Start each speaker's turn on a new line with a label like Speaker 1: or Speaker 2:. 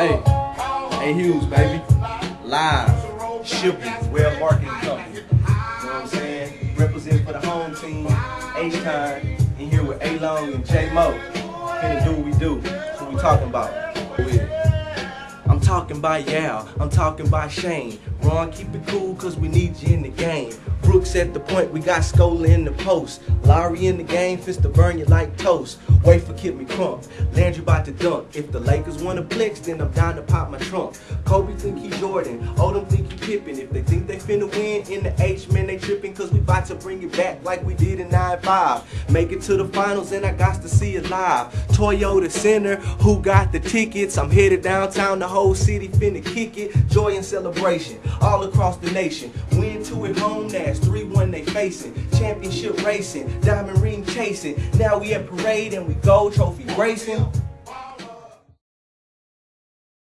Speaker 1: Hey, hey Hughes, baby. Live, shipping, web marketing company. You know what I'm saying? Represent for the home team, H Time, and here with A Long and J Mo. Finna do what we do. That's what we talking about. I'm talking about Yao, I'm talking about Shane. Ron, keep it cool, cause we need you in the game. At the point, we got Scola in the post. Lowry in the game, fist to burn you like toast. Wait for Kid McCrump, Landry about to dunk. If the Lakers wanna flex, then I'm down to pop my trunk. Kobe think he Jordan, Odom think he Pippen. If they think finna win in the H, man, they tripping, cause we about to bring it back like we did in 9-5. Make it to the finals, and I got to see it live. Toyota Center, who got the tickets? I'm headed downtown, the whole city finna kick it. Joy and celebration, all across the nation. Win two at home, that's 3-1 they facing. Championship racing, diamond ring chasing. Now we at parade and we gold trophy racing.